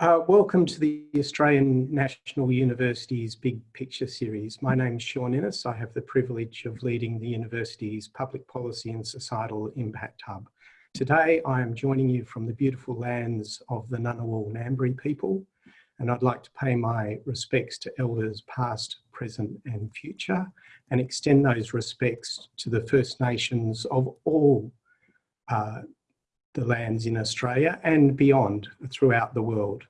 Uh, welcome to the Australian National University's Big Picture series. My name is Sean Innes. I have the privilege of leading the university's Public Policy and Societal Impact Hub. Today, I am joining you from the beautiful lands of the Ngunnawal Ngambri people, and I'd like to pay my respects to elders past, present and future, and extend those respects to the First Nations of all uh, the lands in Australia and beyond throughout the world.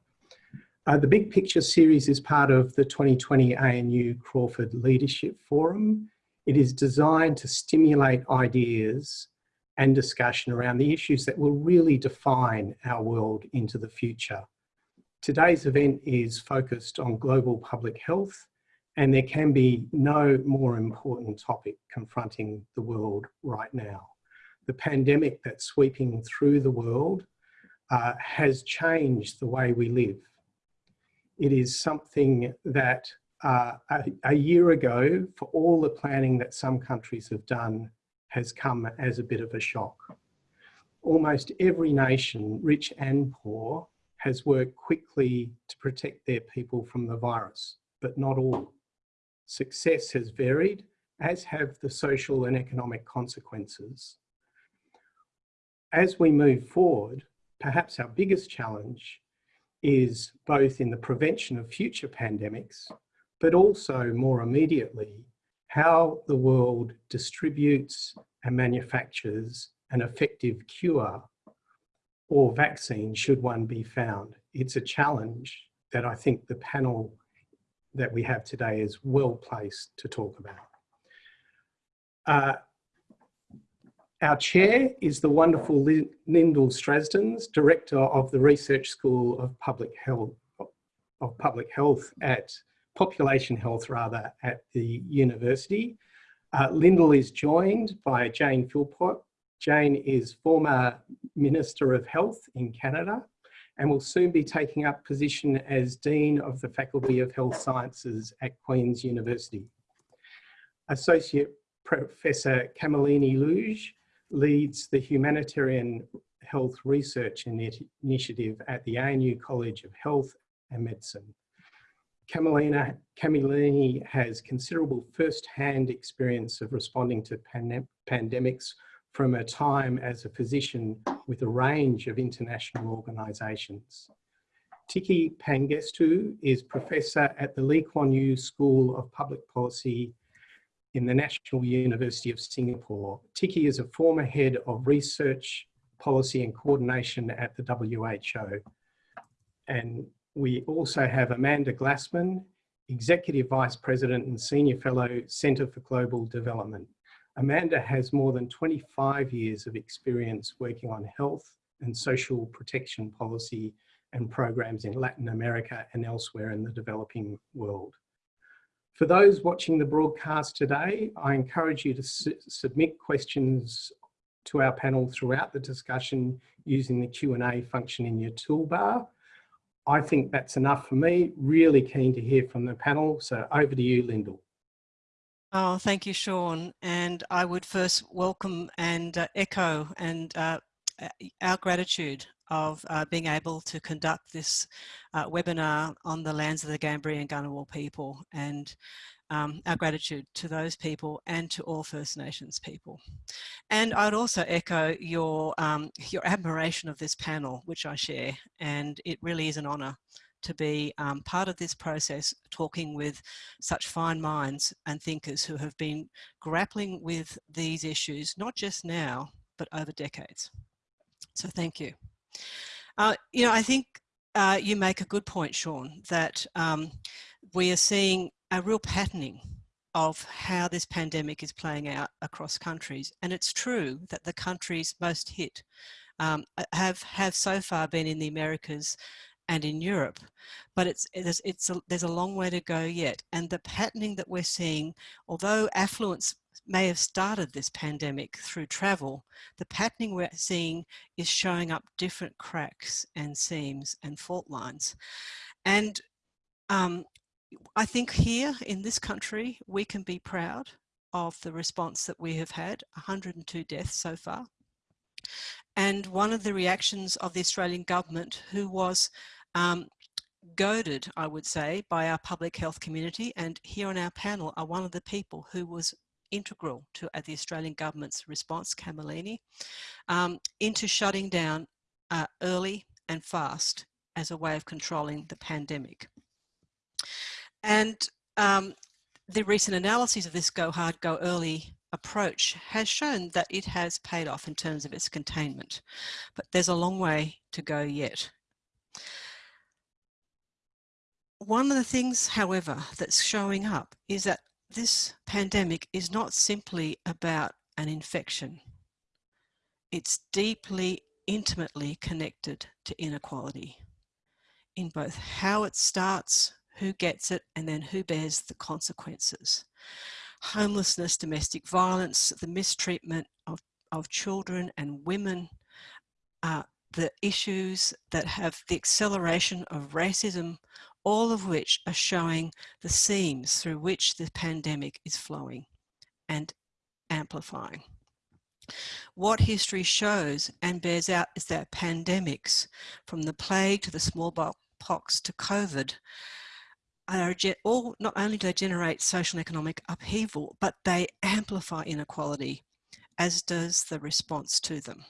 Uh, the Big Picture series is part of the 2020 ANU Crawford Leadership Forum. It is designed to stimulate ideas and discussion around the issues that will really define our world into the future. Today's event is focused on global public health and there can be no more important topic confronting the world right now the pandemic that's sweeping through the world uh, has changed the way we live. It is something that uh, a, a, year ago, for all the planning that some countries have done, has come as a bit of a shock. Almost every nation, rich and poor, has worked quickly to protect their people from the virus, but not all. Success has varied, as have the social and economic consequences as we move forward, perhaps our biggest challenge is both in the prevention of future pandemics, but also more immediately, how the world distributes and manufactures an effective cure or vaccine should one be found. It's a challenge that I think the panel that we have today is well placed to talk about. Uh, our chair is the wonderful Lyndall Strazdins, Director of the Research School of Public Health, of Public Health at Population Health rather at the university. Uh, Lyndall is joined by Jane Philpott. Jane is former Minister of Health in Canada and will soon be taking up position as Dean of the Faculty of Health Sciences at Queen's University. Associate Professor Kamalini Lokuge leads the Humanitarian Health Research Initiative at the ANU College of Health and Medicine. Kamalini has considerable first-hand experience of responding to pandemics from a time as a physician with a range of international organisations. Tiki Pangestu is Professor at the Lee Kuan Yew School of Public Policy in the National University of Singapore. Tiki is a former head of research, policy and coordination at the WHO. And we also have Amanda Glassman, Executive Vice President and Senior Fellow, Centre for Global Development. Amanda has more than 25 years of experience working on health and social protection policy and programs in Latin America and elsewhere in the developing world. For those watching the broadcast today, I encourage you to su submit questions to our panel throughout the discussion using the Q&A function in your toolbar. I think that's enough for me. Really keen to hear from the panel. So over to you, Lyndall. Oh, thank you, Sean. And I would first welcome and uh, echo and uh, our gratitude of uh, being able to conduct this uh, webinar on the lands of the Ngambri and Ngunnawal people and um, our gratitude to those people and to all First Nations people. And I'd also echo your, um, your admiration of this panel, which I share, and it really is an honour to be um, part of this process, talking with such fine minds and thinkers who have been grappling with these issues, not just now, but over decades. So thank you. Uh, you know, I think uh, you make a good point, Sean, that um, we are seeing a real patterning of how this pandemic is playing out across countries. And it's true that the countries most hit um, have, have so far been in the Americas and in Europe, but it's, it's, it's a, there's a long way to go yet. And the patterning that we're seeing, although affluence may have started this pandemic through travel, the patterning we're seeing is showing up different cracks and seams and fault lines. And um, I think here in this country, we can be proud of the response that we have had, 102 deaths so far. And one of the reactions of the Australian government, who was um, goaded, I would say, by our public health community. And here on our panel are one of the people who was integral to uh, the Australian government's response, Kamalini, um, into shutting down uh, early and fast as a way of controlling the pandemic. And um, the recent analyses of this go hard, go early approach has shown that it has paid off in terms of its containment, but there's a long way to go yet. One of the things, however, that's showing up is that this pandemic is not simply about an infection. It's deeply, intimately connected to inequality in both how it starts, who gets it, and then who bears the consequences. Homelessness, domestic violence, the mistreatment of, of children and women, uh, the issues that have the acceleration of racism, all of which are showing the seams through which the pandemic is flowing and amplifying. What history shows and bears out is that pandemics, from the plague to the smallpox to COVID, are all not only do they generate social and economic upheaval, but they amplify inequality, as does the response to them.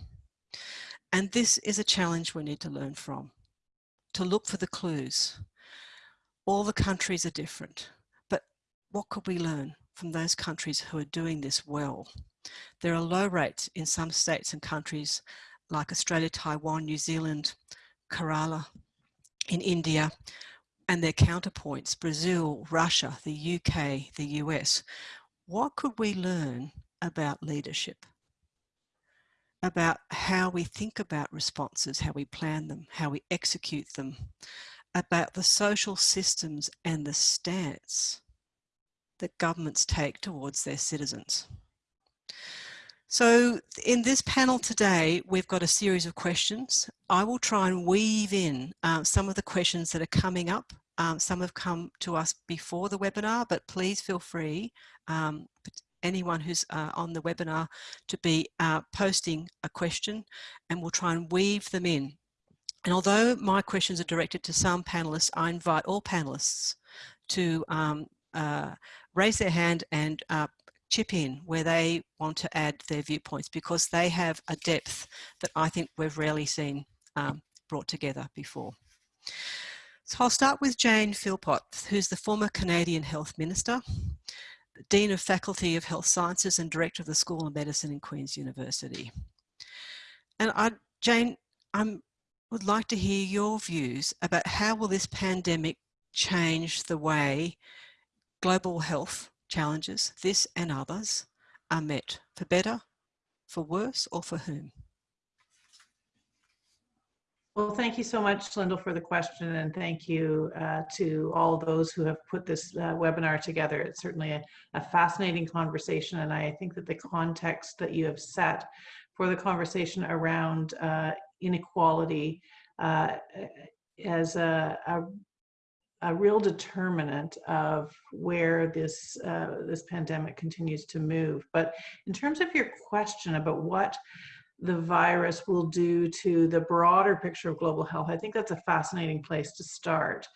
And this is a challenge we need to learn from, to look for the clues. All the countries are different, but what could we learn from those countries who are doing this well? There are low rates in some states and countries like Australia, Taiwan, New Zealand, Kerala, in India, and their counterpoints, Brazil, Russia, the UK, the US. What could we learn about leadership? About how we think about responses, how we plan them, how we execute them, about the social systems and the stance that governments take towards their citizens. So in this panel today, we've got a series of questions. I will try and weave in uh, some of the questions that are coming up. Um, some have come to us before the webinar, but please feel free, um, anyone who's uh, on the webinar, to be uh, posting a question and we'll try and weave them in. And although my questions are directed to some panelists, I invite all panelists to um, uh, raise their hand and uh, chip in where they want to add their viewpoints because they have a depth that I think we've rarely seen um, brought together before. So I'll start with Jane Philpott, who's the former Canadian Health Minister, Dean of Faculty of Health Sciences and Director of the School of Medicine in Queen's University. And I, Jane, I would like to hear your views about how will this pandemic change the way global health challenges, this and others, are met for better, for worse, or for whom? Well, thank you so much, Lyndall, for the question, and thank you uh, to all those who have put this uh, webinar together. It's certainly a, a, fascinating conversation, and I think that the context that you have set for the conversation around uh, inequality uh, as a, a, a real determinant of where this uh, this pandemic continues to move. But in terms of your question about what the virus will do to the broader picture of global health, I think that's a fascinating place to start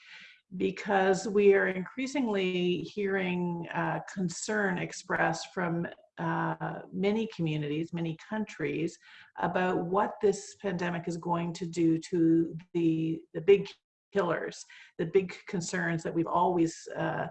because we are increasingly hearing uh, concern expressed from uh, many communities, many countries about what this pandemic is going to do to the, the big killers, the big concerns that we've always uh,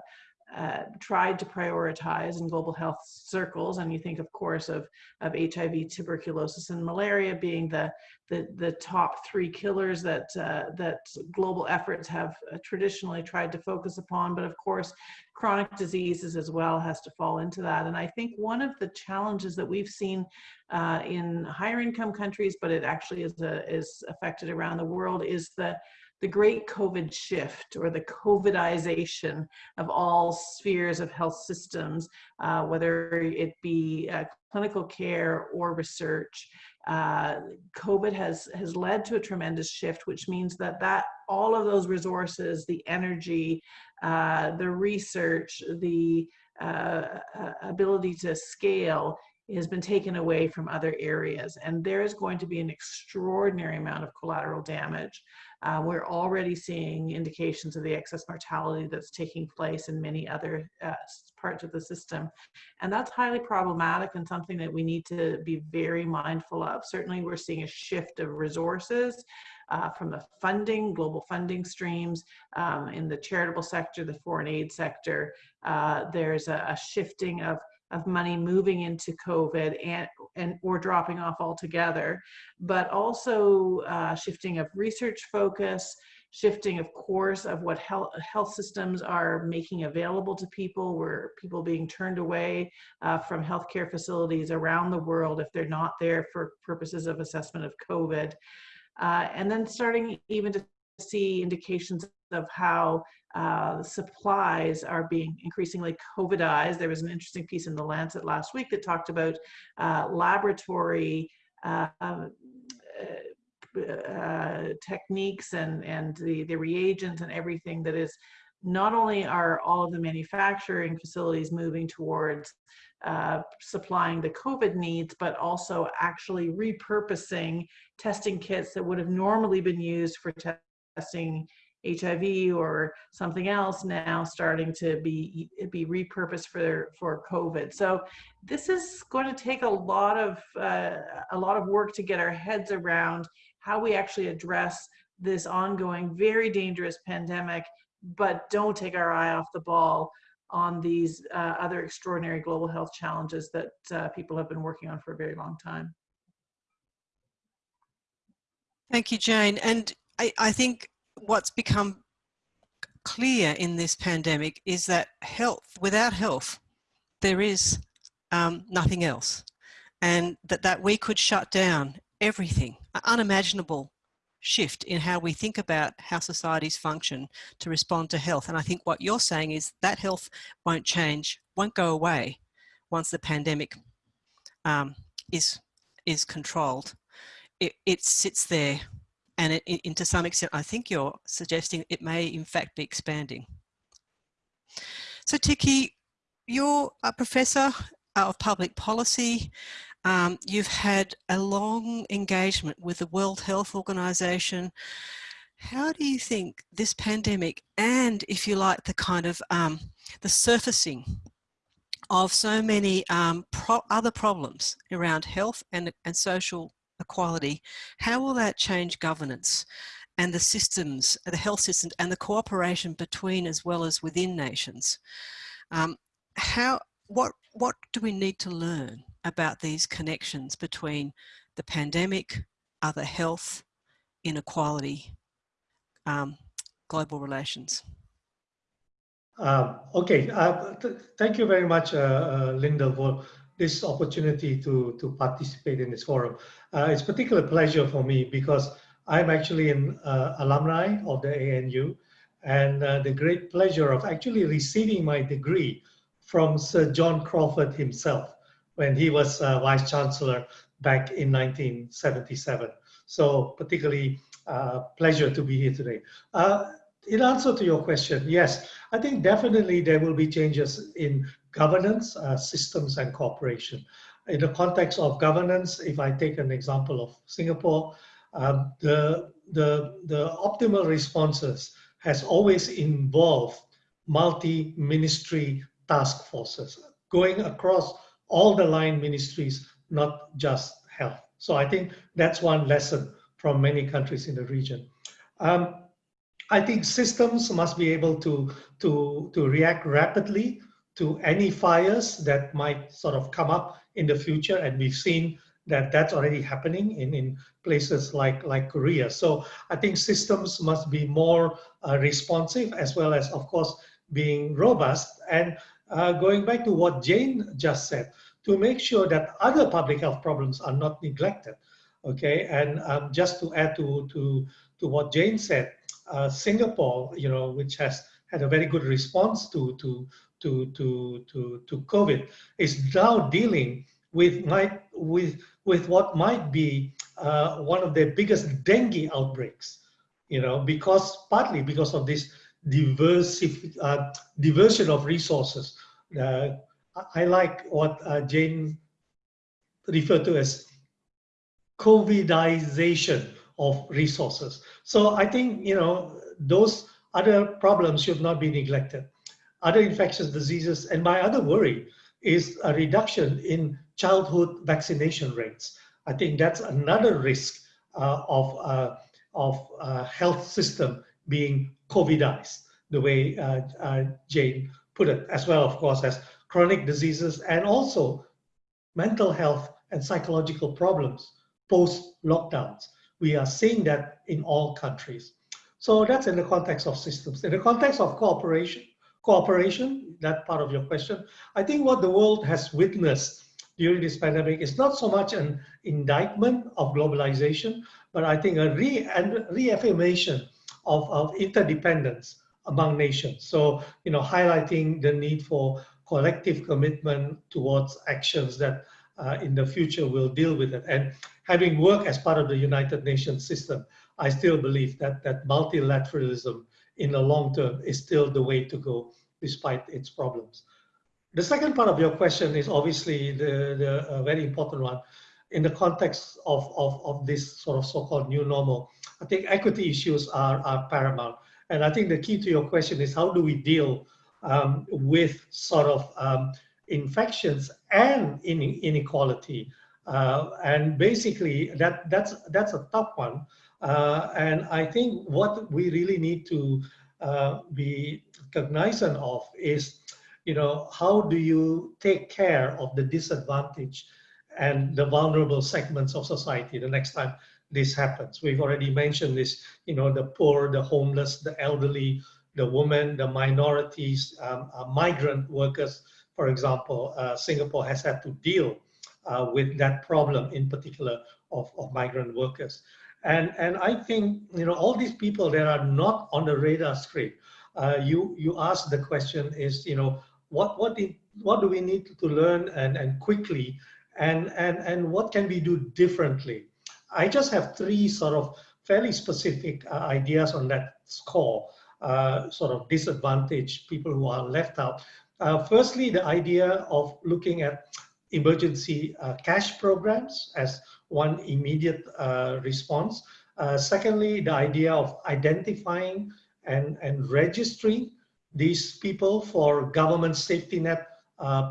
uh, tried to prioritize in global health circles. And you think, of course, of, of HIV, tuberculosis, and malaria being the, the, the top three killers that, uh, that global efforts have uh, traditionally tried to focus upon. But of course, chronic diseases as well has to fall into that. And I think one of the challenges that we've seen uh, in higher income countries, but it actually is, a, is affected around the world, is the the great COVID shift or the COVIDization of all spheres of health systems, uh, whether it be uh, clinical care or research. Uh, COVID has, has led to a tremendous shift, which means that, that all of those resources, the energy, uh, the research, the uh, uh, ability to scale has been taken away from other areas. And there is going to be an extraordinary amount of collateral damage. Uh, we're already seeing indications of the excess mortality that's taking place in many other uh, parts of the system. And that's highly problematic and something that we need to be very mindful of. Certainly we're seeing a shift of resources uh, from the funding, global funding streams um, in the charitable sector, the foreign aid sector. Uh, there's a, a shifting of of money moving into COVID and, and or dropping off altogether, but also uh, shifting of research focus, shifting of course of what health, health systems are making available to people, where people being turned away uh, from healthcare facilities around the world if they're not there for purposes of assessment of COVID. Uh, and then starting even to see indications of how uh, supplies are being increasingly COVIDized. There was an interesting piece in the Lancet last week that talked about uh, laboratory uh, uh, techniques and, and the, the reagents and everything that is not only are all of the manufacturing facilities moving towards uh, supplying the COVID needs, but also actually repurposing testing kits that would have normally been used for testing HIV or something else now starting to be be repurposed for for COVID. So this is going to take a lot of uh, a lot of work to get our heads around how we actually address this ongoing very dangerous pandemic, but don't take our eye off the ball on these uh, other extraordinary global health challenges that uh, people have been working on for a very long time. Thank you, Jane. And I, I think what's become clear in this pandemic is that health, without health, there is um, nothing else. And that, that we could shut down everything, an unimaginable shift in how we think about how societies function to respond to health. And I think what you're saying is that health won't change, won't go away once the pandemic um, is, is controlled. It, it sits there and it, it, to some extent, I think you're suggesting it may in fact be expanding. So Tiki, you're a professor of public policy. Um, you've had a long engagement with the World Health Organization. How do you think this pandemic and if you like the kind of um, the surfacing of so many um, pro other problems around health and, and social equality, how will that change governance and the systems, the health systems and the cooperation between as well as within nations? Um, how, what, what do we need to learn about these connections between the pandemic, other health, inequality, um, global relations? Um, okay, uh, th thank you very much, uh, uh, Linda, for this opportunity to, to participate in this forum. Uh, it's a particular pleasure for me because I'm actually an uh, alumni of the ANU and uh, the great pleasure of actually receiving my degree from Sir John Crawford himself when he was uh, Vice Chancellor back in 1977. So particularly uh, pleasure to be here today. Uh, in answer to your question, yes, I think definitely there will be changes in governance, uh, systems, and cooperation. In the context of governance, if I take an example of Singapore, um, the, the, the optimal responses has always involved multi-ministry task forces going across all the line ministries, not just health. So I think that's one lesson from many countries in the region. Um, I think systems must be able to, to, to react rapidly to any fires that might sort of come up in the future. And we've seen that that's already happening in, in places like, like Korea. So I think systems must be more uh, responsive as well as, of course, being robust. And uh, going back to what Jane just said, to make sure that other public health problems are not neglected. Okay, and um, just to add to, to, to what Jane said, uh, Singapore, you know, which has had a very good response to, to, to, to, to, to COVID is now dealing with, might, with, with what might be uh, one of the biggest dengue outbreaks, you know, because partly because of this diversif uh, diversion of resources. Uh, I like what uh, Jane referred to as COVIDization of resources. So I think, you know, those other problems should not be neglected. Other infectious diseases, and my other worry is a reduction in childhood vaccination rates. I think that's another risk uh, of, uh, of uh, health system being COVIDized, the way uh, uh, Jane put it, as well, of course, as chronic diseases and also mental health and psychological problems post lockdowns. We are seeing that in all countries. So that's in the context of systems. In the context of cooperation, cooperation, that part of your question, I think what the world has witnessed during this pandemic is not so much an indictment of globalization, but I think a re and reaffirmation of, of interdependence among nations. So, you know, highlighting the need for collective commitment towards actions that uh, in the future will deal with it. And having worked as part of the United Nations system, I still believe that, that multilateralism in the long term is still the way to go despite its problems. The second part of your question is obviously the, the uh, very important one in the context of, of, of this sort of so-called new normal. I think equity issues are, are paramount. And I think the key to your question is how do we deal um, with sort of um, infections and inequality? Uh, and basically that, that's, that's a tough one. Uh, and I think what we really need to uh, be cognizant of is, you know, how do you take care of the disadvantaged and the vulnerable segments of society the next time this happens. We've already mentioned this, you know, the poor, the homeless, the elderly, the women, the minorities, um, uh, migrant workers, for example, uh, Singapore has had to deal uh, with that problem in particular of, of migrant workers. And, and I think, you know, all these people that are not on the radar screen, uh, you, you ask the question is, you know, what, what, did, what do we need to learn and, and quickly and, and, and what can we do differently? I just have three sort of fairly specific uh, ideas on that score, uh, sort of disadvantaged people who are left out. Uh, firstly, the idea of looking at emergency uh, cash programs as one immediate uh, response. Uh, secondly, the idea of identifying and, and registering these people for government safety net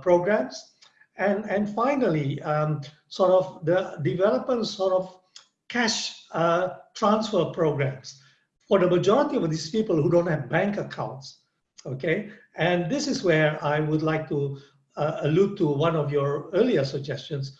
programs. And, and finally, um, sort of the development sort of cash uh, transfer programs for the majority of these people who don't have bank accounts. Okay, and this is where I would like to uh, allude to one of your earlier suggestions,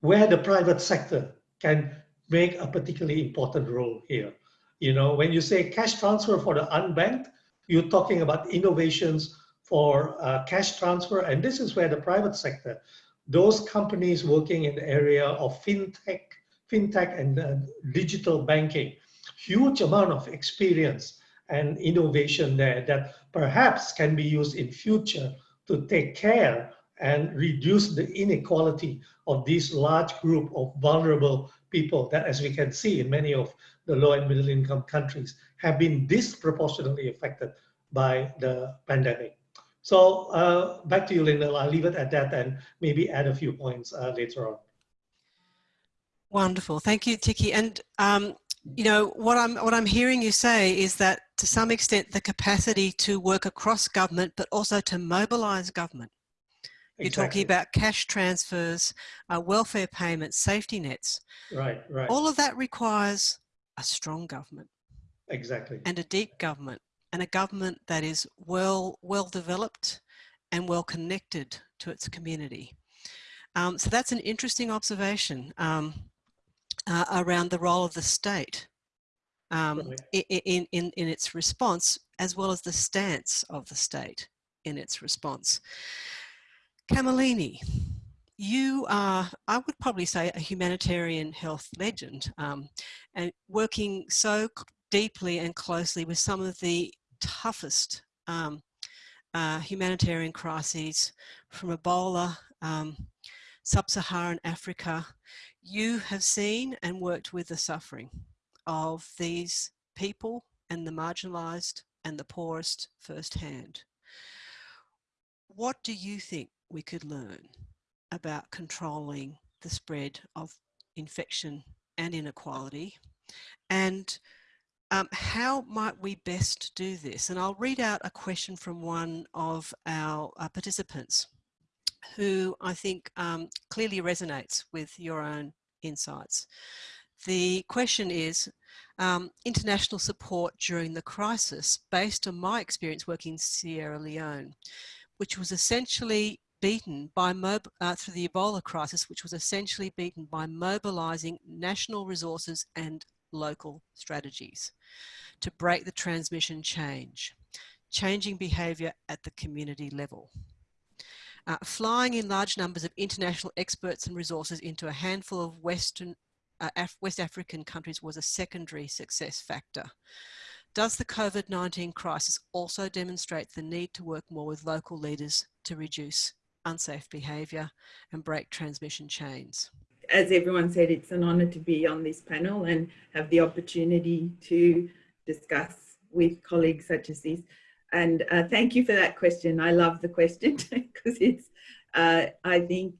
where the private sector can make a particularly important role here. You know, when you say cash transfer for the unbanked, you're talking about innovations for uh, cash transfer, and this is where the private sector, those companies working in the area of fintech, fintech and uh, digital banking, huge amount of experience and innovation there that perhaps can be used in future to take care and reduce the inequality of this large group of vulnerable people that, as we can see in many of the low and middle income countries, have been disproportionately affected by the pandemic. So uh, back to you, Linda. I'll leave it at that and maybe add a few points uh, later on. Wonderful, thank you, Tiki. And um, you know what I'm what I'm hearing you say is that to some extent the capacity to work across government, but also to mobilise government. You're exactly. talking about cash transfers, uh, welfare payments, safety nets. Right, right. All of that requires a strong government. Exactly. And a deep government, and a government that is well well developed and well connected to its community. Um, so that's an interesting observation. Um, uh, around the role of the state um, in, in, in its response, as well as the stance of the state in its response. Kamalini, you are, I would probably say, a humanitarian health legend um, and working so deeply and closely with some of the toughest um, uh, humanitarian crises from Ebola, um, Sub-Saharan Africa, you have seen and worked with the suffering of these people and the marginalised and the poorest firsthand. What do you think we could learn about controlling the spread of infection and inequality? And um, how might we best do this? And I'll read out a question from one of our uh, participants who I think um, clearly resonates with your own insights. The question is, um, international support during the crisis based on my experience working in Sierra Leone, which was essentially beaten by, uh, through the Ebola crisis, which was essentially beaten by mobilizing national resources and local strategies to break the transmission change, changing behaviour at the community level. Uh, flying in large numbers of international experts and resources into a handful of Western, uh, Af West African countries was a secondary success factor. Does the COVID-19 crisis also demonstrate the need to work more with local leaders to reduce unsafe behaviour and break transmission chains? as everyone said, it's an honour to be on this panel and have the opportunity to discuss with colleagues such as this. And uh, thank you for that question. I love the question because it's, uh, I think,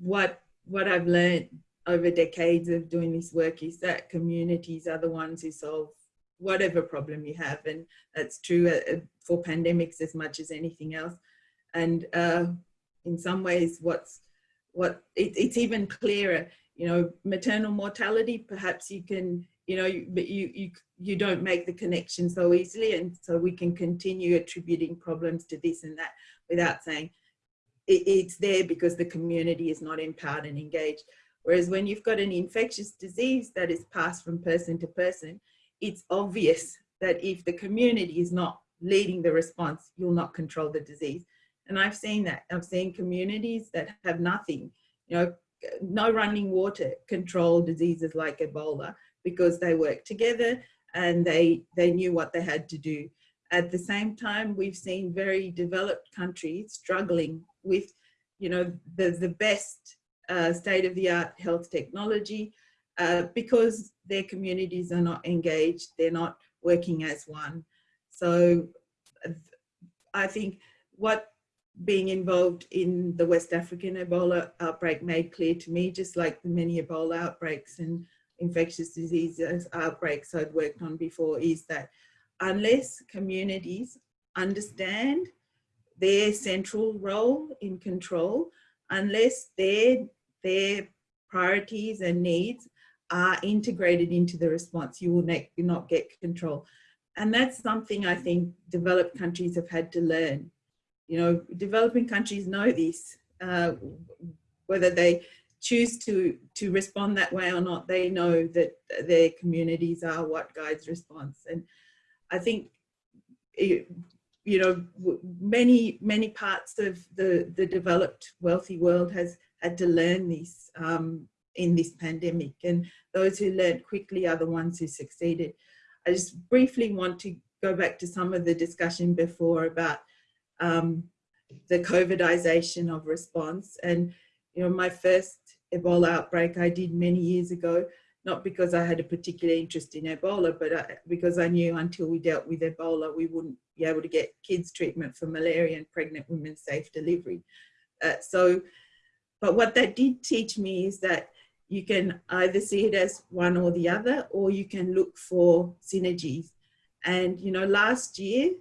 what what I've learned over decades of doing this work is that communities are the ones who solve whatever problem you have, and that's true uh, for pandemics as much as anything else. And uh, in some ways, what's what it, it's even clearer. You know maternal mortality perhaps you can you know but you you you don't make the connection so easily. And so we can continue attributing problems to this and that without saying it, it's there because the community is not empowered and engaged. Whereas when you've got an infectious disease that is passed from person to person it's obvious that if the community is not leading the response you'll not control the disease and I've seen that. I've seen communities that have nothing, you know, no running water control diseases like Ebola because they work together and they, they knew what they had to do. At the same time, we've seen very developed countries struggling with, you know, the, the best uh, state-of-the-art health technology uh, because their communities are not engaged, they're not working as one. So I think what being involved in the West African Ebola outbreak made clear to me, just like the many Ebola outbreaks and infectious diseases outbreaks I'd worked on before, is that unless communities understand their central role in control, unless their, their priorities and needs are integrated into the response, you will not get control. And that's something I think developed countries have had to learn you know, developing countries know this, uh, whether they choose to, to respond that way or not, they know that their communities are what guides response. And I think, it, you know, many, many parts of the, the developed wealthy world has had to learn this um, in this pandemic. And those who learned quickly are the ones who succeeded. I just briefly want to go back to some of the discussion before about um, the COVIDization of response. And, you know, my first Ebola outbreak I did many years ago, not because I had a particular interest in Ebola, but I, because I knew until we dealt with Ebola, we wouldn't be able to get kids treatment for malaria and pregnant women safe delivery. Uh, so, but what that did teach me is that you can either see it as one or the other, or you can look for synergies. And, you know, last year,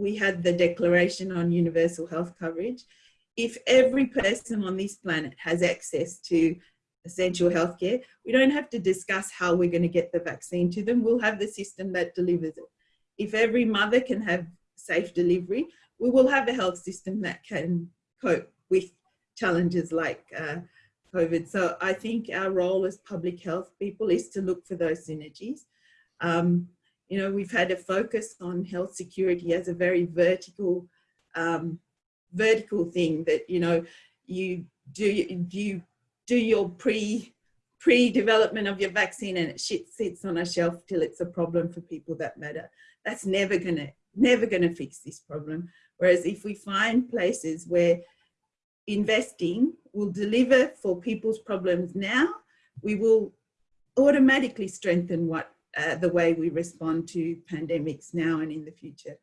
we had the Declaration on Universal Health Coverage. If every person on this planet has access to essential healthcare, we don't have to discuss how we're going to get the vaccine to them. We'll have the system that delivers it. If every mother can have safe delivery, we will have a health system that can cope with challenges like uh, COVID. So I think our role as public health people is to look for those synergies. Um, you know, we've had a focus on health security as a very vertical, um, vertical thing that, you know, you do, you do your pre, pre-development of your vaccine and it shit sits on a shelf till it's a problem for people that matter. That's never gonna, never gonna fix this problem. Whereas if we find places where investing will deliver for people's problems now, we will automatically strengthen what uh, the way we respond to pandemics now and in the future.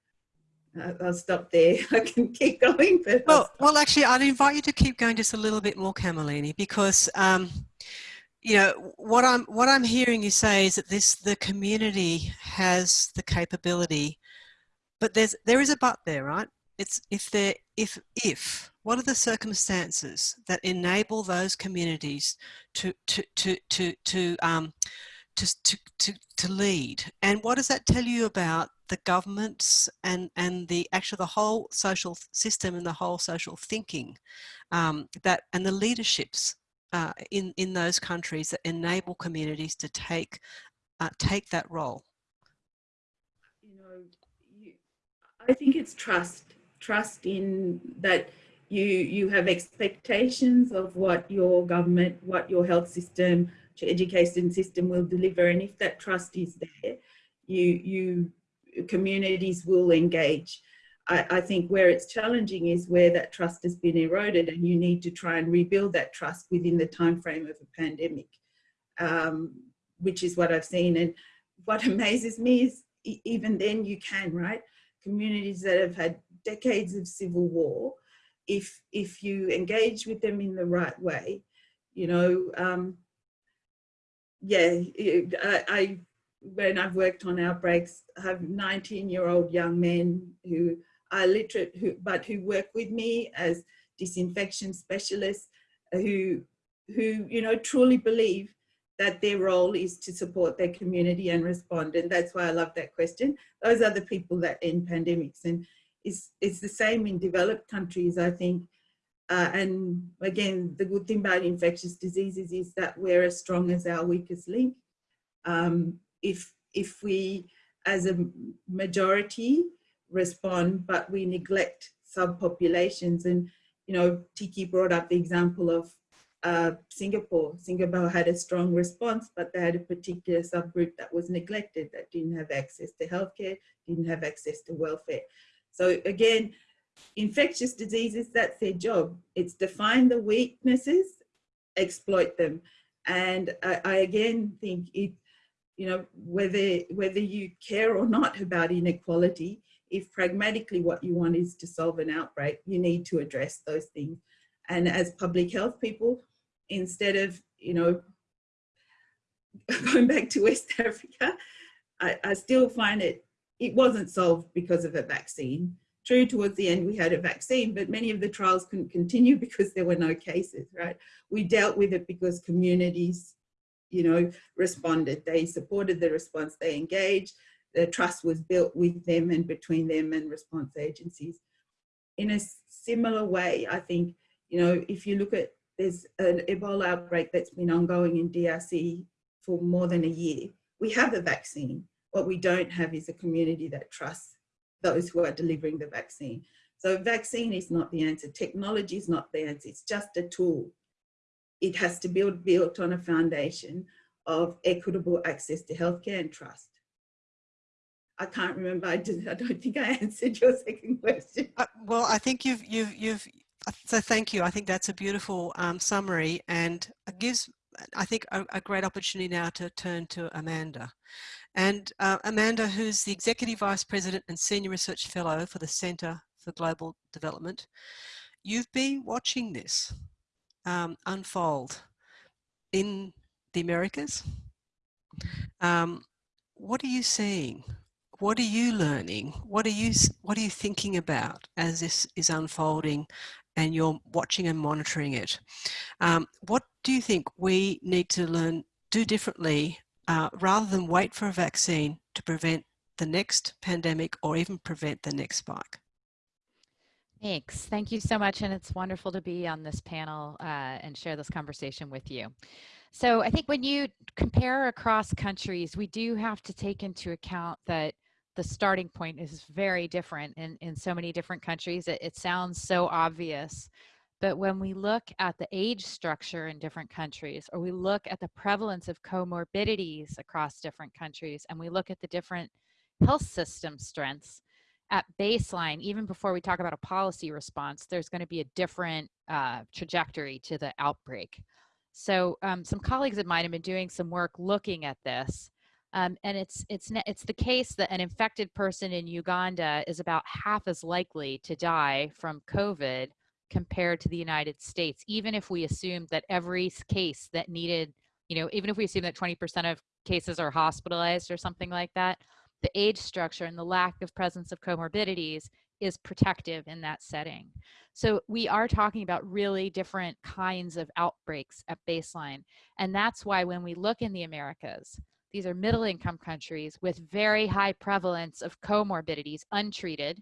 uh, I'll stop there. I can keep going, but well, well, actually, I'd invite you to keep going just a little bit more, Kamalini, because um, you know what I'm what I'm hearing you say is that this the community has the capability, but there's there is a but there, right? It's if there if if what are the circumstances that enable those communities to to to to to um, to, to, to, to lead. And what does that tell you about the governments and, and the actual the whole social system and the whole social thinking um, that and the leaderships uh, in, in those countries that enable communities to take, uh, take that role? You know, you, I think it's trust, trust in that you, you have expectations of what your government, what your health system, education system will deliver. And if that trust is there, you, you communities will engage. I, I, think where it's challenging is where that trust has been eroded and you need to try and rebuild that trust within the time frame of a pandemic, um, which is what I've seen. And what amazes me is even then you can, right? Communities that have had decades of civil war, if, if you engage with them in the right way, you know, um, yeah, I, I, when I've worked on outbreaks, I have 19 year old young men who are literate, who, but who work with me as disinfection specialists uh, who, who, you know, truly believe that their role is to support their community and respond. And that's why I love that question. Those are the people that end pandemics. And it's, it's the same in developed countries, I think. Uh, and again, the good thing about infectious diseases is that we're as strong as our weakest link. Um, if, if we, as a majority, respond, but we neglect subpopulations, and you know, Tiki brought up the example of uh, Singapore. Singapore had a strong response, but they had a particular subgroup that was neglected, that didn't have access to healthcare, didn't have access to welfare. So again, infectious diseases, that's their job. It's define the weaknesses, exploit them. And I, I again think it, you know, whether, whether you care or not about inequality, if pragmatically what you want is to solve an outbreak, you need to address those things. And as public health people, instead of, you know, going back to West Africa, I, I still find it, it wasn't solved because of a vaccine True, towards the end we had a vaccine, but many of the trials couldn't continue because there were no cases, right? We dealt with it because communities, you know, responded. They supported the response, they engaged, the trust was built with them and between them and response agencies. In a similar way, I think, you know, if you look at, there's an Ebola outbreak that's been ongoing in DRC for more than a year. We have a vaccine. What we don't have is a community that trusts those who are delivering the vaccine. So vaccine is not the answer. Technology is not the answer. It's just a tool. It has to be built on a foundation of equitable access to healthcare and trust. I can't remember. I, I don't think I answered your second question. Uh, well, I think you've you've you've. So thank you. I think that's a beautiful um, summary and gives I think a, a, great opportunity now to turn to Amanda. And uh, Amanda, who's the Executive Vice President and Senior Research Fellow for the Centre for Global Development, you've been watching this um, unfold in the Americas. Um, what are you seeing? What are you learning? What are you, what are you thinking about as this is unfolding and you're watching and monitoring it? Um, what do you think we need to learn, do differently uh, rather than wait for a vaccine to prevent the next pandemic or even prevent the next spike. Thanks. Thank you so much. And it's wonderful to be on this panel uh, and share this conversation with you. So I think when you compare across countries, we do have to take into account that the starting point is very different in, in so many different countries. It, it sounds so obvious, but when we look at the age structure in different countries, or we look at the prevalence of comorbidities across different countries, and we look at the different health system strengths, at baseline, even before we talk about a policy response, there's going to be a different uh, trajectory to the outbreak. So um, some colleagues of mine have been doing some work looking at this. Um, and it's, it's, it's the case that an infected person in Uganda is about half as likely to die from COVID compared to the United States, even if we assumed that every case that needed, you know, even if we assume that 20% of cases are hospitalized or something like that, the age structure and the lack of presence of comorbidities is protective in that setting. So we are talking about really different kinds of outbreaks at baseline. And that's why when we look in the Americas, these are middle income countries with very high prevalence of comorbidities untreated.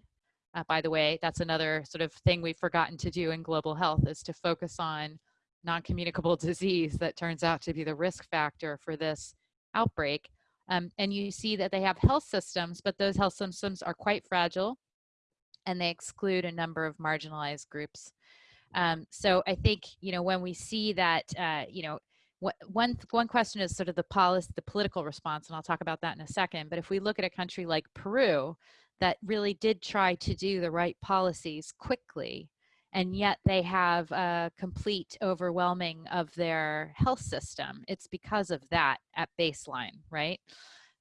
Uh, by the way, that's another sort of thing we've forgotten to do in global health is to focus on non-communicable disease that turns out to be the risk factor for this outbreak. Um, and you see that they have health systems, but those health systems are quite fragile and they exclude a number of marginalized groups. Um, so I think, you know, when we see that, uh, you know, one one question is sort of the policy, the political response, and I'll talk about that in a second. But if we look at a country like Peru, that really did try to do the right policies quickly, and yet they have a complete overwhelming of their health system. It's because of that at baseline, right?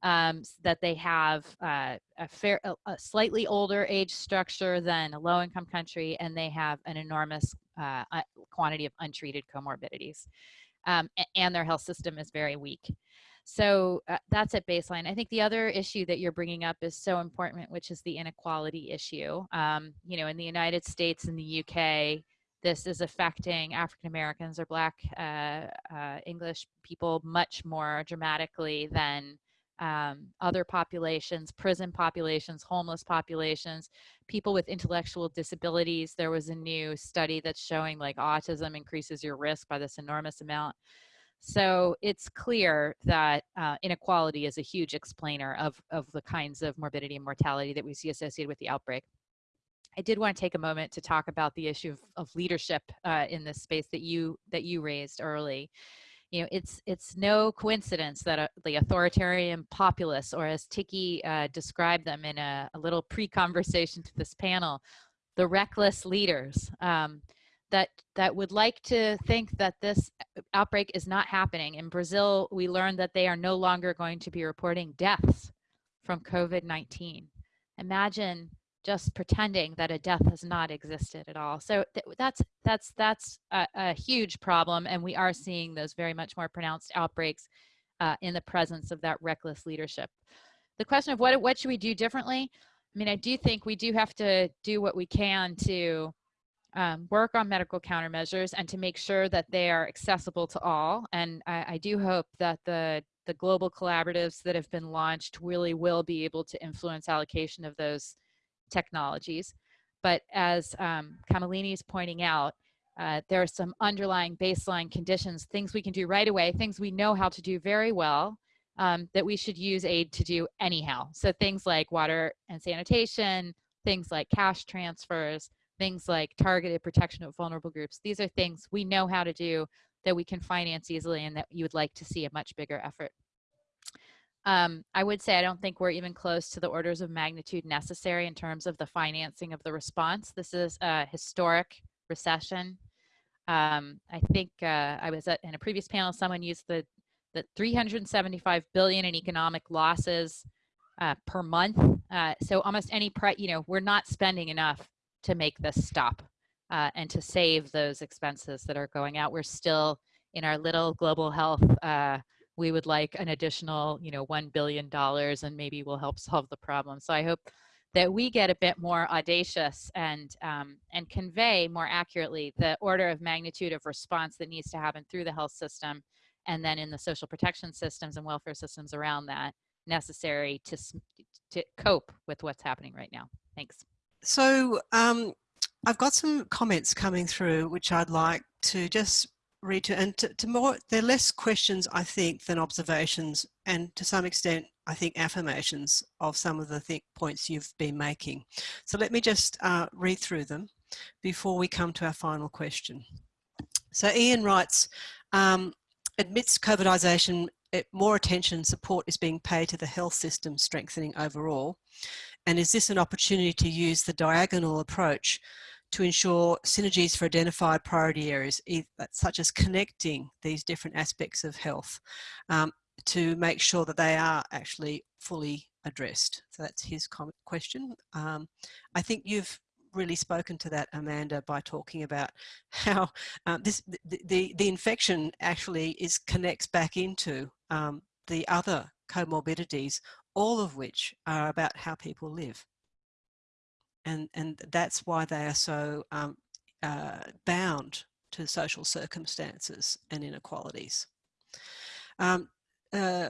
Um, that they have uh, a fair, a, a, slightly older age structure than a low-income country, and they have an enormous uh, quantity of untreated comorbidities um, and their health system is very weak. So uh, that's at baseline. I think the other issue that you're bringing up is so important, which is the inequality issue. Um, you know, in the United States and the UK, this is affecting African Americans or Black uh, uh, English people much more dramatically than um, other populations, prison populations, homeless populations, people with intellectual disabilities. There was a new study that's showing like autism increases your risk by this enormous amount. So it's clear that uh, inequality is a huge explainer of, of the kinds of morbidity and mortality that we see associated with the outbreak. I did want to take a moment to talk about the issue of, of leadership uh, in this space that you that you raised early you know, it's it's no coincidence that uh, the authoritarian populists, or as Tiki uh, described them in a, a little pre-conversation to this panel, the reckless leaders um, that that would like to think that this uh, outbreak is not happening. In Brazil, we learned that they are no longer going to be reporting deaths from COVID-19. Imagine just pretending that a death has not existed at all. So th that's that's that's a, a, huge problem, and we are seeing those very much more pronounced outbreaks uh, in the presence of that reckless leadership. The question of what what should we do differently? I mean, I do think we do have to do what we can to um, work on medical countermeasures and to make sure that they are accessible to all. And I, I do hope that the the global collaboratives that have been launched really will be able to influence allocation of those technologies. But as um, Kamalini is pointing out, uh, there are some underlying baseline conditions, things we can do right away, things we know how to do very well, um, that we should use aid to do anyhow. So things like water and sanitation, things like cash transfers, things like targeted protection of vulnerable groups. These are things we know how to do that we can finance easily and that you would like to see a much bigger effort. Um, I would say I don't think we're even close to the orders of magnitude necessary in terms of the financing of the response. This is a historic recession. Um, I think uh, I was at, in a previous panel, someone used the, the 375 billion in economic losses uh, per month. Uh, so almost any, pre you know, we're not spending enough to make this stop uh, and to save those expenses that are going out. We're still in our little global health uh, we would like an additional, you know, $1 billion and maybe we'll help solve the problem. So I hope that we get a bit more audacious and, um, and convey more accurately the order of magnitude of response that needs to happen through the health system and then in the social protection systems and welfare systems around that necessary to, to cope with what's happening right now. Thanks. So um, I've got some comments coming through which I'd like to just read to, and to, to, more, they're less questions, I think, than observations, and to some extent, I think, affirmations of some of the points you've been making. So let me just uh, read through them before we come to our final question. So Ian writes, um, admits COVIDization, more attention and support is being paid to the health system strengthening overall. And is this an opportunity to use the diagonal approach to ensure synergies for identified priority areas, such as connecting these different aspects of health. Um, to make sure that they are actually fully addressed. So that's his question. Um, I think you've really spoken to that, Amanda, by talking about how uh, this the, the, the infection actually is connects back into um, the other comorbidities, all of which are about how people live. And, and that's why they are so um, uh, bound to social circumstances and inequalities. Um, uh,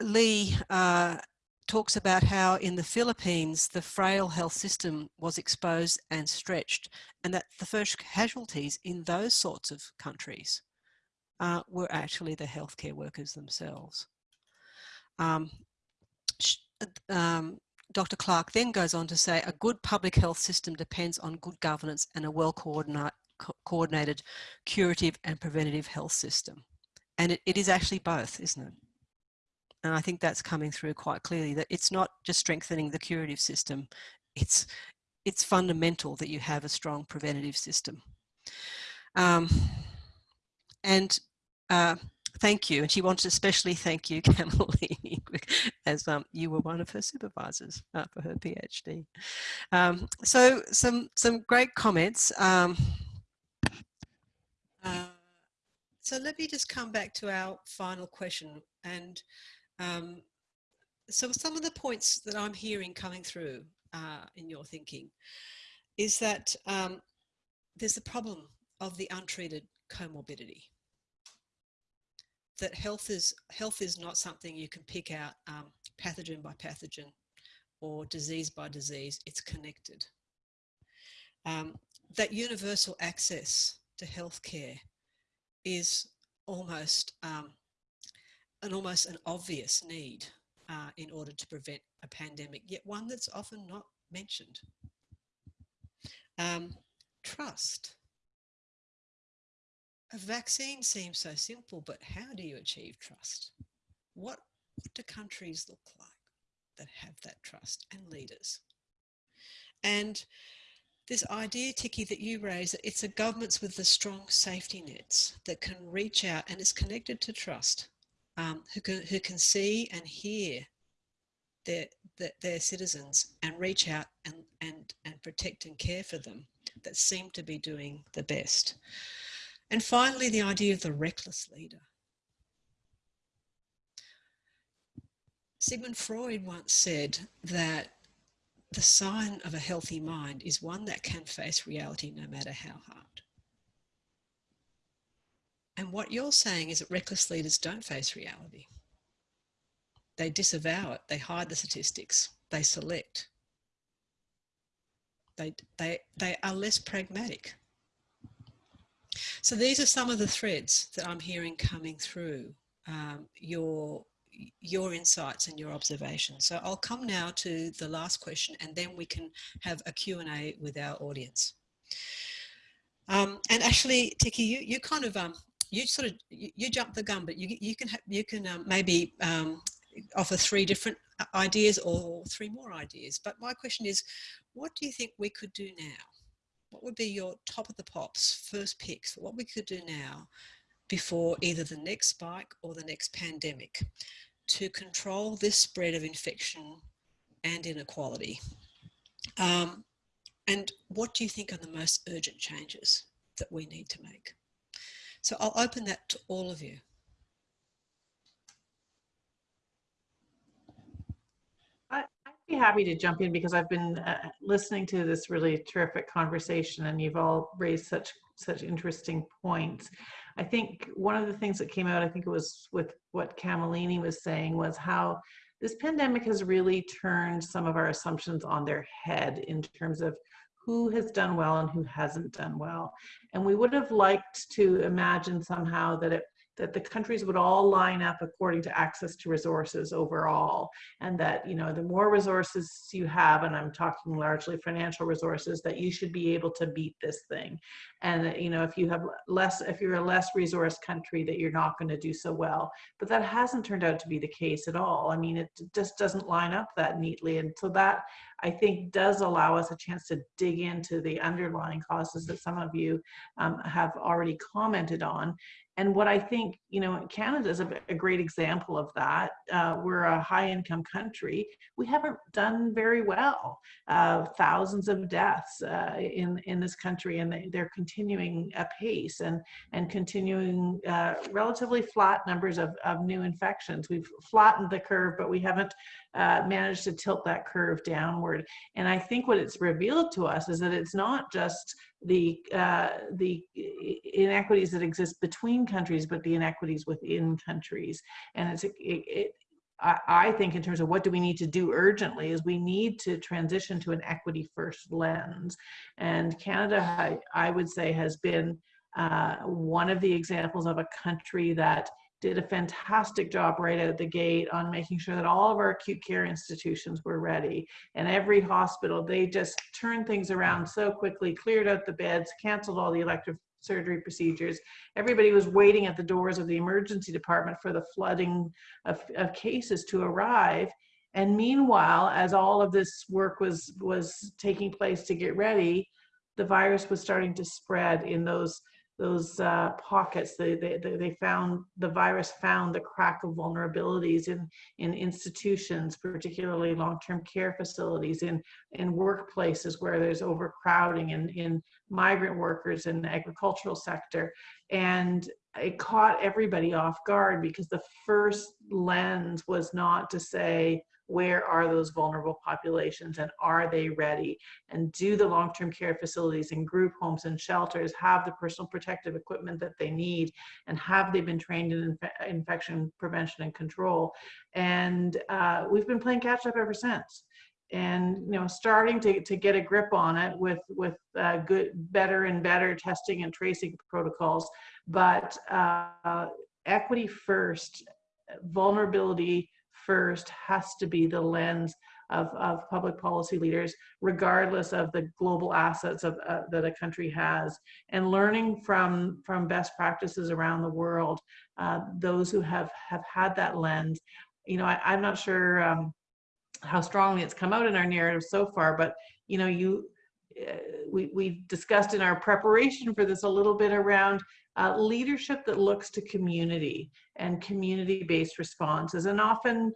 Lee uh, talks about how in the Philippines, the frail health system was exposed and stretched and that the first casualties in those sorts of countries uh, were actually the healthcare workers themselves. Um, um, Dr. Clark then goes on to say, a good public health system depends on good governance and a well coordinated curative and preventative health system. And it, it is actually both, isn't it? And I think that's coming through quite clearly that it's not just strengthening the curative system, it's, it's fundamental that you have a strong preventative system. Um, and uh, thank you. And she wants to especially thank you, Kamalini, as um, you were one of her supervisors uh, for her PhD. Um, so some, some great comments. Um, uh, so let me just come back to our final question. And um, so some of the points that I'm hearing coming through uh, in your thinking is that um, there's the problem of the untreated comorbidity. That health is, health is not something you can pick out um, pathogen by pathogen or disease by disease, it's connected. Um, that universal access to healthcare is almost um, an almost an obvious need uh, in order to prevent a pandemic, yet one that's often not mentioned. Um, trust. A vaccine seems so simple, but how do you achieve trust? What, what do countries look like that have that trust and leaders? And this idea, Tiki, that you raise, that it's the governments with the strong safety nets that can reach out and is connected to trust um, who, can, who can see and hear their, their, their, citizens and reach out and, and, and protect and care for them that seem to be doing the best. And finally, the idea of the reckless leader. Sigmund Freud once said that the sign of a healthy mind is one that can face reality no matter how hard. And what you're saying is that reckless leaders don't face reality. They disavow it, they hide the statistics, they select. They, they, they are less pragmatic. So these are some of the threads that I'm hearing coming through um, your, your insights and your observations. So I'll come now to the last question and then we can have a Q&A with our audience. Um, and actually, Tiki, you, you kind of um, you sort of you, you jump the gun, but you you can you can um, maybe um, offer three different uh, ideas or three more ideas. But my question is, what do you think we could do now? What would be your top of the pops first picks for what we could do now before either the next spike or the next pandemic to control this spread of infection and inequality? Um, and what do you think are the most urgent changes that we need to make? So I'll open that to all of you. I'd be happy to jump in because I've been uh, listening to this really terrific conversation and you've all raised such such interesting points. I think one of the things that came out, I think it was with what Kamalini was saying, was how this pandemic has really turned some of our assumptions on their head in terms of who has done well and who hasn't done well. And we would have liked to imagine somehow that it that the countries would all line up according to access to resources overall. And that you know the more resources you have and i'm talking largely financial resources that you should be able to beat this thing. And that, you know if you have less if you're a less resource country that you're not going to do so well. But that hasn't turned out to be the case at all. I mean it just doesn't line up that neatly. And so that I think does allow us a chance to dig into the underlying causes that some of you um, have already commented on and what I think, you know, Canada is a, a great example of that. Uh, we're a high income country. We haven't done very well. Uh, thousands of deaths uh, in, in this country, and they, are continuing apace and, and continuing uh, relatively flat numbers of, of new infections. We've flattened the curve, but we haven't uh, managed to tilt that curve downward. And I think what it's revealed to us is that it's not just the uh, the inequities that exist between countries, but the inequities within countries. And it's it, it, I, I think in terms of what do we need to do urgently is we need to transition to an equity first lens. And Canada, I, I would say, has been uh, one of the examples of a country that did a fantastic job right out of the gate on making sure that all of our acute care institutions were ready. And every hospital, they just turned things around so quickly, cleared out the beds, canceled all the elective surgery procedures. Everybody was waiting at the doors of the emergency department for the flooding of, of cases to arrive. And meanwhile, as all of this work was, was taking place to get ready, the virus was starting to spread in those those uh, pockets. They, they, they found the virus found the crack of vulnerabilities in, in institutions, particularly long-term care facilities, in, in workplaces where there's overcrowding, in, in migrant workers in the agricultural sector. And it caught everybody off guard because the first lens was not to say, where are those vulnerable populations and are they ready? And do the long-term care facilities and group homes and shelters have the personal protective equipment that they need? And have they been trained in inf infection prevention and control? And uh, we've been playing catch up ever since and you know starting to, to get a grip on it with with uh, good better and better testing and tracing protocols but uh, equity first vulnerability first has to be the lens of, of public policy leaders, regardless of the global assets of, uh, that a country has, and learning from, from best practices around the world, uh, those who have, have had that lens. You know, I, am not sure um, how strongly it's come out in our narrative so far, but, you know, you, uh, we, we discussed in our preparation for this a little bit around uh, leadership that looks to community and community-based responses. And often,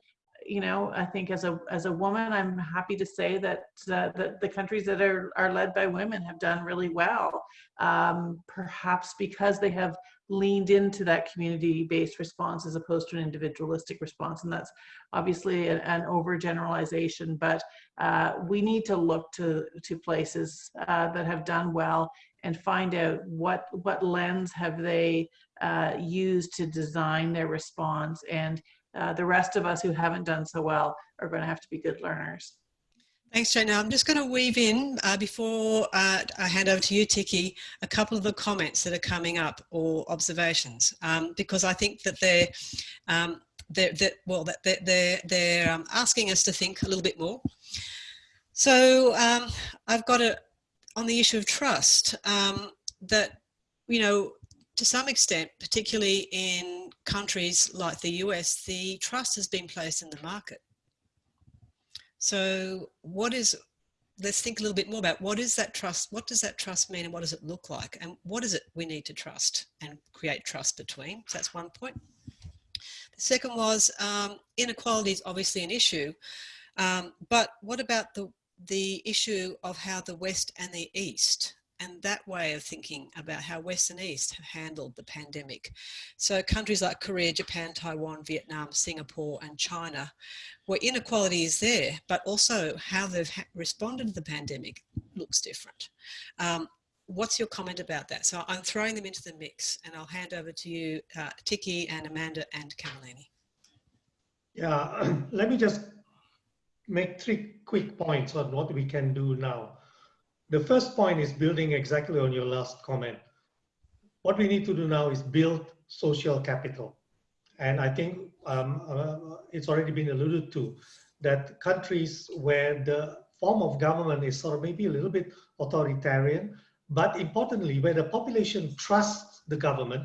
you know, I think as a as a woman, I'm happy to say that uh, that the countries that are are led by women have done really well. Um, perhaps because they have leaned into that community-based response as opposed to an individualistic response, and that's obviously an, an overgeneralization. But uh, we need to look to to places uh, that have done well and find out what what lens have they uh, used to design their response and uh, the rest of us who haven't done so well are going to have to be good learners. Thanks, Jane. Now I'm just going to weave in uh, before uh, I hand over to you, Tiki, a couple of the comments that are coming up or observations, um, because I think that they're, um, they're, they're well, they're, they're, they're um, asking us to think a little bit more. So um, I've got a, on the issue of trust, um, that, you know, to some extent, particularly in countries like the US, the trust has been placed in the market. So what is, let's think a little bit more about what is that trust, what does that trust mean and what does it look like? And what is it we need to trust and create trust between? So that's one point. The second was um, inequality is obviously an issue, um, but what about the the issue of how the West and the East and that way of thinking about how West and East have handled the pandemic. So countries like Korea, Japan, Taiwan, Vietnam, Singapore and China, where inequality is there, but also how they've responded to the pandemic looks different. Um, what's your comment about that? So I'm throwing them into the mix and I'll hand over to you, uh, Tiki and Amanda and Kamalini. Yeah, let me just make three quick points on what we can do now. The first point is building exactly on your last comment. What we need to do now is build social capital. And I think um, uh, it's already been alluded to that countries where the form of government is sort of maybe a little bit authoritarian, but importantly, where the population trusts the government,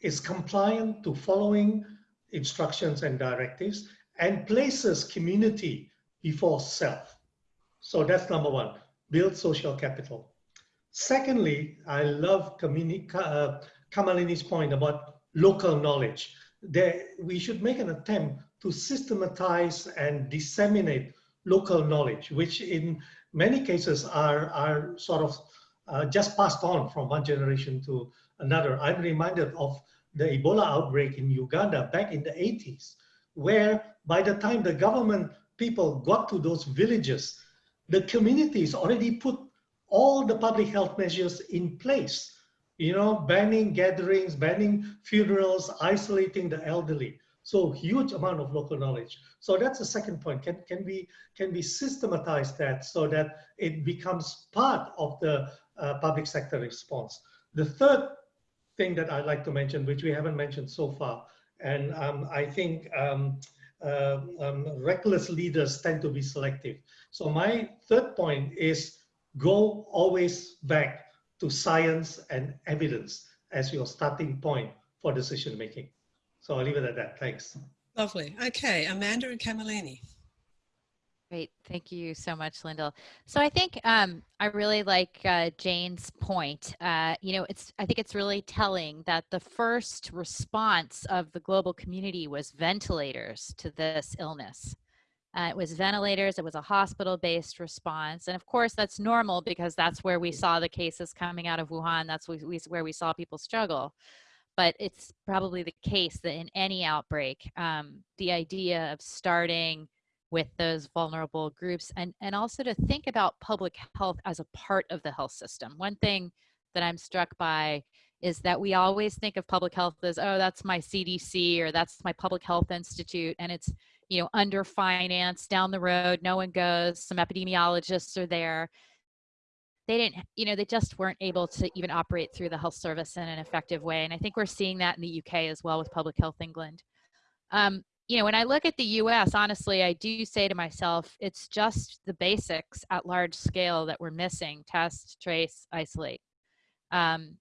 is compliant to following instructions and directives, and places community before self. So that's number one, build social capital. Secondly, I love uh, Kamalini's point about local knowledge. There, we should make an attempt to systematize and disseminate local knowledge, which in many cases are, are sort of uh, just passed on from one generation to another. I'm reminded of the Ebola outbreak in Uganda back in the 80s, where by the time the government people got to those villages, the communities already put all the public health measures in place you know, banning gatherings, banning funerals, isolating the elderly. So huge amount of local knowledge. So that's the second point. Can, can, we, can we systematize that so that it becomes part of the uh, public sector response? The third thing that I'd like to mention, which we haven't mentioned so far, and um, I think um, uh, um, reckless leaders tend to be selective. So my third point is go always back to science and evidence as your starting point for decision making. So I'll leave it at that. Thanks. Lovely. Okay, Amanda and Kamalini. Great, thank you so much, Lyndall. So I think um, I really like uh, Jane's point. Uh, you know, it's I think it's really telling that the first response of the global community was ventilators to this illness. Uh, it was ventilators, it was a hospital-based response. And of course, that's normal because that's where we saw the cases coming out of Wuhan. That's where we saw people struggle. But it's probably the case that in any outbreak, um, the idea of starting with those vulnerable groups and, and also to think about public health as a part of the health system. One thing that I'm struck by is that we always think of public health as, oh, that's my CDC or that's my public health institute. And it's you know, under down the road, no one goes, some epidemiologists are there. They didn't, you know, they just weren't able to even operate through the health service in an effective way. And I think we're seeing that in the UK as well with Public Health England. Um, you know, when I look at the US, honestly, I do say to myself, it's just the basics at large scale that we're missing test, trace, isolate. Um,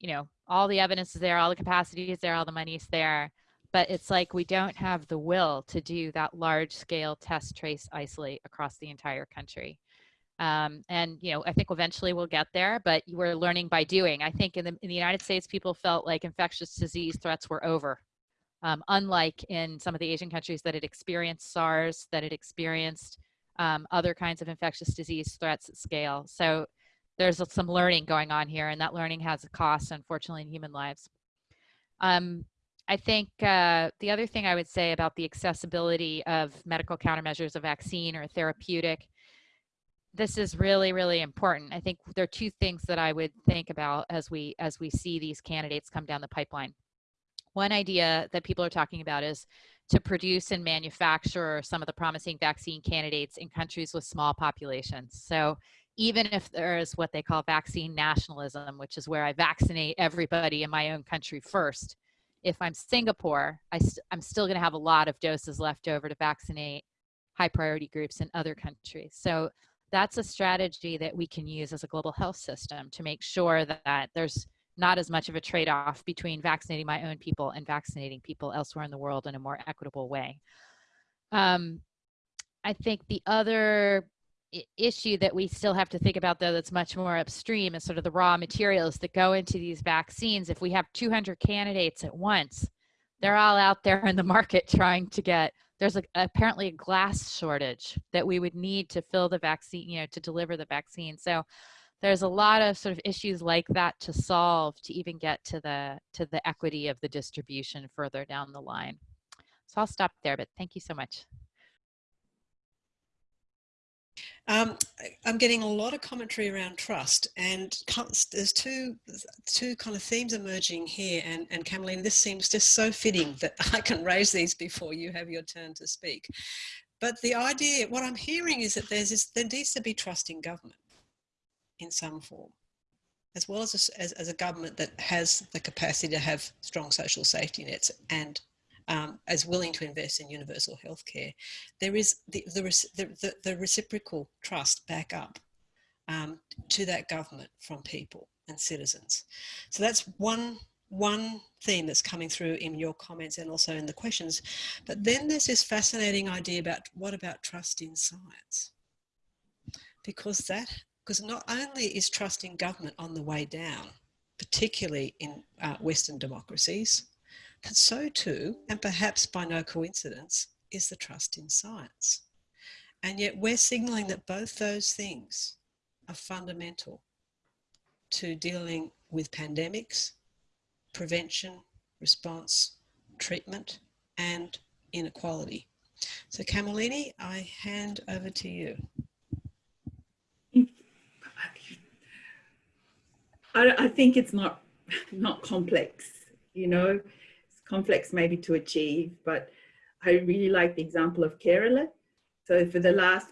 you know, all the evidence is there, all the capacity is there, all the money is there but it's like we don't have the will to do that large scale test, trace, isolate across the entire country. Um, and you know, I think eventually we'll get there, but we're learning by doing. I think in the, in the United States, people felt like infectious disease threats were over. Um, unlike in some of the Asian countries that had experienced SARS, that had experienced um, other kinds of infectious disease threats at scale. So there's some learning going on here, and that learning has a cost, unfortunately, in human lives. Um, I think uh, the other thing I would say about the accessibility of medical countermeasures, a vaccine or a therapeutic, this is really, really important. I think there are two things that I would think about as we as we see these candidates come down the pipeline. One idea that people are talking about is to produce and manufacture some of the promising vaccine candidates in countries with small populations. So even if there is what they call vaccine nationalism, which is where I vaccinate everybody in my own country first, if I'm Singapore, I st I'm still going to have a lot of doses left over to vaccinate high priority groups in other countries. So that's a strategy that we can use as a global health system to make sure that, that there's not as much of a trade-off between vaccinating my own people and vaccinating people elsewhere in the world in a more equitable way. Um, I think the other issue that we still have to think about though that's much more upstream is sort of the raw materials that go into these vaccines if we have 200 candidates at once they're all out there in the market trying to get there's a, apparently a glass shortage that we would need to fill the vaccine you know to deliver the vaccine so there's a lot of sort of issues like that to solve to even get to the to the equity of the distribution further down the line so i'll stop there but thank you so much um, I'm getting a lot of commentary around trust, and there's two two kind of themes emerging here. And and Kamalini, this seems just so fitting that I can raise these before you have your turn to speak. But the idea, what I'm hearing is that there's this, there needs to be trust in government in some form, as well as a, as, as a government that has the capacity to have strong social safety nets and um, as willing to invest in universal health care, there is the, the, the, the reciprocal trust back up um, to that government from people and citizens. So that's one, one theme that's coming through in your comments and also in the questions. But then there's this fascinating idea about what about trust in science? Because that, because not only is trust in government on the way down, particularly in uh, Western democracies, but so too, and perhaps by no coincidence, is the trust in science. And yet we're signaling that both those things are fundamental to dealing with pandemics, prevention, response, treatment, and inequality. So Kamalini, I hand over to you. I, I think it's not not complex, you know, it's complex maybe to achieve, but I really like the example of Kerala. So for the last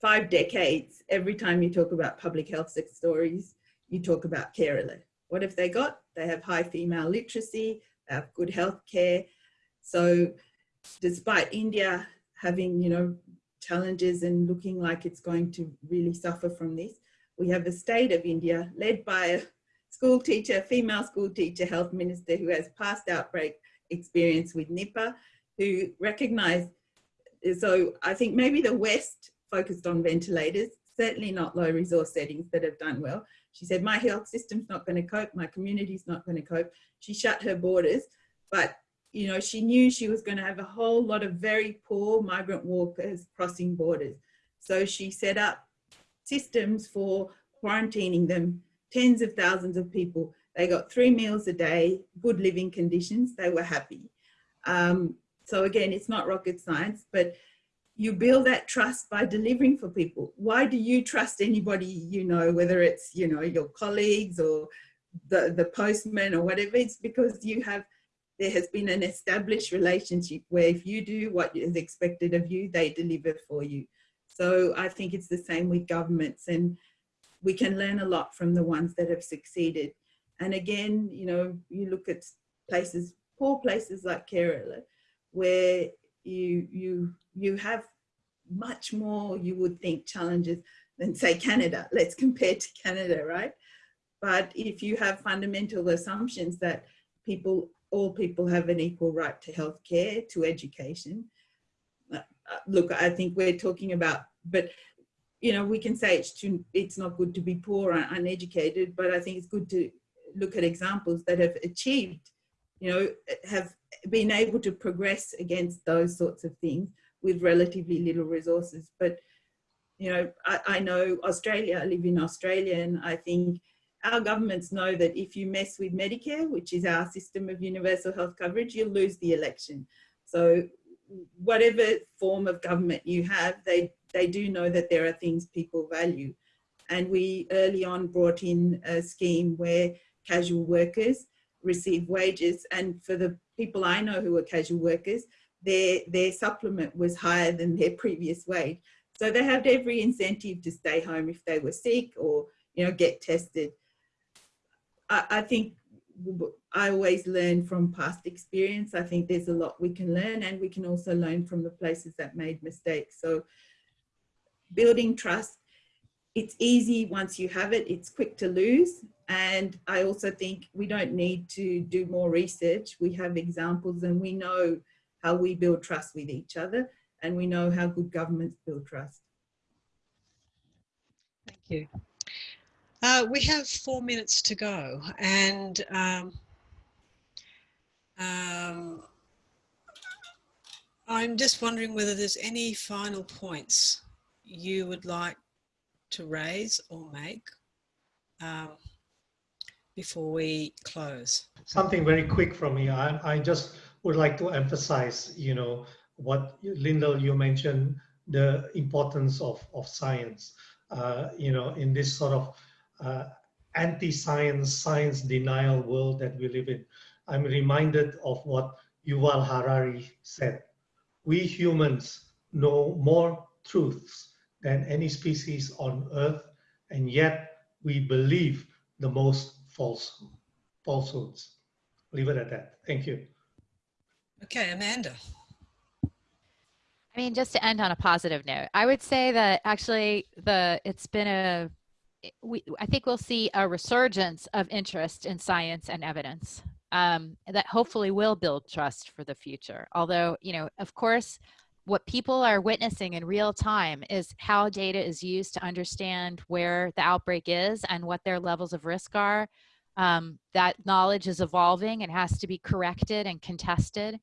five decades, every time you talk about public health stories, you talk about Kerala. What have they got? They have high female literacy, they have good health care. So despite India having, you know, challenges and looking like it's going to really suffer from this, we have the state of India led by a school teacher, female school teacher, health minister who has past outbreak experience with Nipah, who recognized, so I think maybe the West focused on ventilators, certainly not low resource settings that have done well. She said, my health system's not gonna cope, my community's not gonna cope. She shut her borders, but you know, she knew she was gonna have a whole lot of very poor migrant workers crossing borders. So she set up systems for quarantining them, tens of thousands of people. They got three meals a day, good living conditions, they were happy. Um, so again, it's not rocket science, but you build that trust by delivering for people. Why do you trust anybody you know, whether it's, you know, your colleagues or the, the postman or whatever, it's because you have, there has been an established relationship where if you do what is expected of you, they deliver for you. So I think it's the same with governments and we can learn a lot from the ones that have succeeded. And again, you know, you look at places, poor places like Kerala, where you, you, you have much more, you would think, challenges than say Canada. Let's compare to Canada, right? But if you have fundamental assumptions that people, all people have an equal right to healthcare, to education, uh, look, I think we're talking about but you know, we can say it's too, it's not good to be poor and uneducated, but I think it's good to look at examples that have achieved, you know, have been able to progress against those sorts of things with relatively little resources. But, you know, I, I know Australia, I live in Australia, and I think our governments know that if you mess with Medicare, which is our system of universal health coverage, you'll lose the election. So whatever form of government you have, they they do know that there are things people value. And we early on brought in a scheme where casual workers receive wages. And for the people I know who are casual workers, their, their supplement was higher than their previous wage. So they had every incentive to stay home if they were sick or, you know, get tested. I, I think I always learn from past experience. I think there's a lot we can learn and we can also learn from the places that made mistakes. So building trust, it's easy once you have it, it's quick to lose. And I also think we don't need to do more research. We have examples and we know how we build trust with each other and we know how good governments build trust. Thank you. Uh, we have four minutes to go and um, um, I'm just wondering whether there's any final points you would like to raise or make um, before we close? Something very quick from me. I, I just would like to emphasize, you know, what Lyndall, you mentioned the importance of, of science, uh, you know, in this sort of uh, anti-science, science denial world that we live in. I'm reminded of what Yuval Harari said. We humans know more truths than any species on Earth, and yet we believe the most false falsehoods. Leave it at that. Thank you. Okay, Amanda. I mean, just to end on a positive note, I would say that actually the it's been a we I think we'll see a resurgence of interest in science and evidence um, that hopefully will build trust for the future. Although, you know, of course, what people are witnessing in real time is how data is used to understand where the outbreak is and what their levels of risk are. Um, that knowledge is evolving and has to be corrected and contested.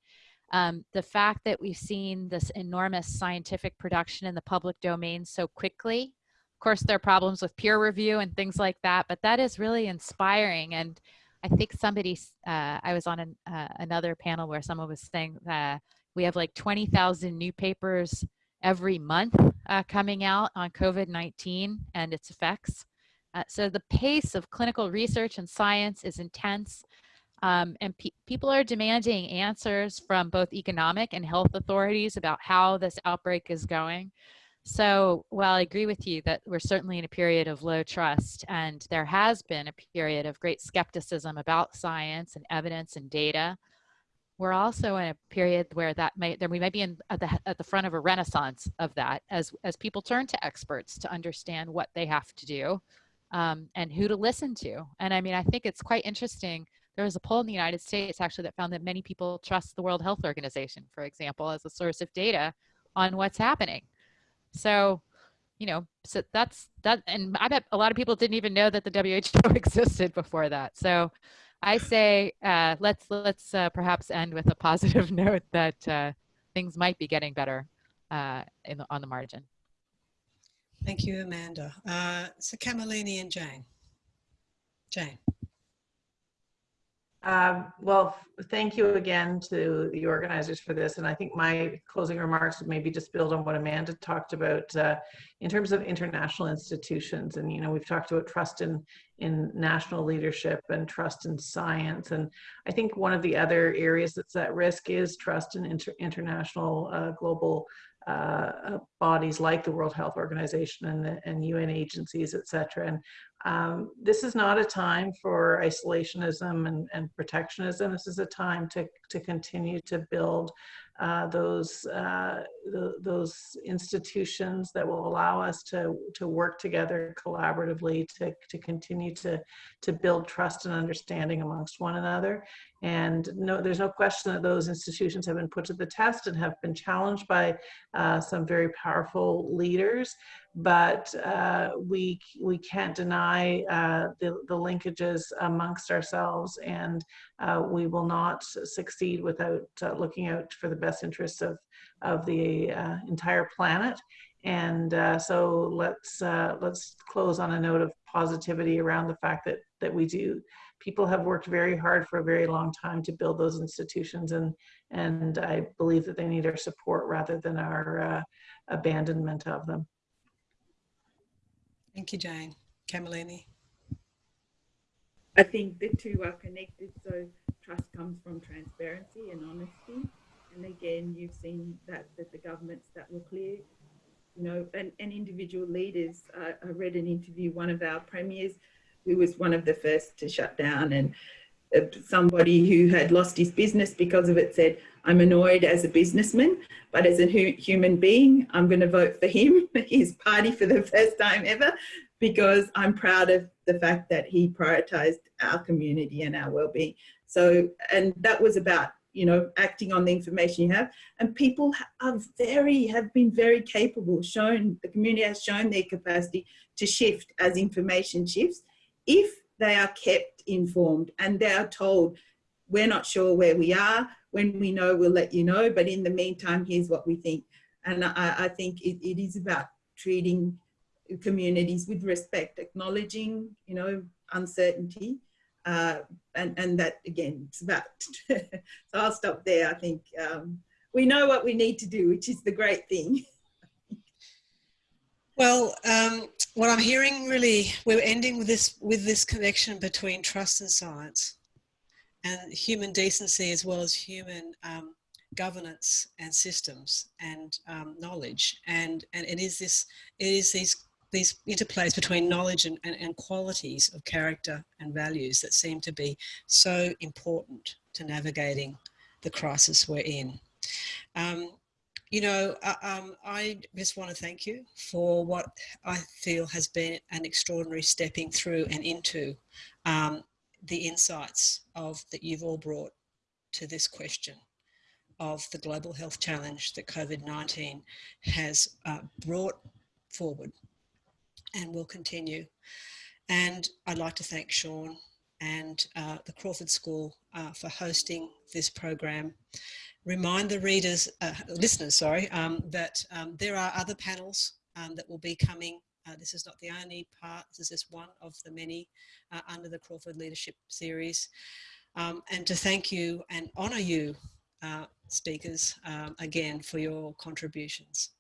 Um, the fact that we've seen this enormous scientific production in the public domain so quickly, of course, there are problems with peer review and things like that, but that is really inspiring. And I think somebody, uh, I was on an, uh, another panel where someone was saying that we have like 20,000 new papers every month uh, coming out on COVID-19 and its effects. Uh, so the pace of clinical research and science is intense. Um, and pe people are demanding answers from both economic and health authorities about how this outbreak is going. So while I agree with you that we're certainly in a period of low trust and there has been a period of great skepticism about science and evidence and data, we're also in a period where that may that we may be in at the at the front of a renaissance of that as as people turn to experts to understand what they have to do um, and who to listen to. And I mean, I think it's quite interesting there was a poll in the United States actually that found that many people trust the World Health Organization, for example, as a source of data on what's happening. So, you know, so that's that. And I bet a lot of people didn't even know that the WHO existed before that. So I say uh, let's let's uh, perhaps end with a positive note that uh, things might be getting better uh, in the, on the margin. Thank you, Amanda. Uh, so Kamalini and Jane. Jane. Um, well, thank you again to the organizers for this. And I think my closing remarks would maybe just build on what Amanda talked about uh, in terms of international institutions. And, you know, we've talked about trust in, in national leadership and trust in science. And I think one of the other areas that's at risk is trust in inter international uh, global uh, bodies like the World Health Organization and, and UN agencies, et cetera. And um, this is not a time for isolationism and, and, protectionism. This is a time to, to continue to build uh, those uh, those institutions that will allow us to to work together collaboratively to to continue to to build trust and understanding amongst one another. And no, there's no question that those institutions have been put to the test and have been challenged by uh, some very powerful leaders. But uh, we we can't deny uh, the, the linkages amongst ourselves and uh, we will not succeed without uh, looking out for the best interests of of the uh, entire planet. And so let's let's close on a note of positivity around the fact that that we do people have worked very hard for a very long time to build those institutions and and I believe that they need our support rather than our abandonment of them. Thank you, Jane. Kamalini. I think the two are connected. So trust comes from transparency and honesty. And again, you've seen that, that the governments that were clear, you know, and, and individual leaders. Uh, I read an interview, one of our premiers, who was one of the first to shut down and uh, somebody who had lost his business because of it said, I'm annoyed as a businessman, but as a hu human being, I'm going to vote for him, his party for the first time ever, because I'm proud of the fact that he prioritized our community and our well-being. So, and that was about, you know, acting on the information you have. And people are very, have been very capable, shown, the community has shown their capacity to shift as information shifts. If they are kept informed and they are told, we're not sure where we are, when we know, we'll let you know. But in the meantime, here's what we think. And I, I think it, it is about treating communities with respect, acknowledging, you know, uncertainty. Uh, and, and that again, it's about, so I'll stop there. I think um, we know what we need to do, which is the great thing. Well, um, what I'm hearing really, we're ending with this with this connection between trust and science and human decency as well as human um, governance and systems and um, knowledge. And, and it is this, it is these, these interplays between knowledge and, and, and qualities of character and values that seem to be so important to navigating the crisis we're in. Um, you know, uh, um, I just want to thank you for what I feel has been an extraordinary stepping through and into um, the insights of that you've all brought to this question of the global health challenge that COVID-19 has uh, brought forward and will continue. And I'd like to thank Sean and uh, the Crawford School uh, for hosting this program. Remind the readers, uh, listeners, sorry, um, that um, there are other panels um, that will be coming. Uh, this is not the only part, this is just one of the many uh, under the Crawford Leadership Series. Um, and to thank you and honour you, uh, speakers, um, again for your contributions.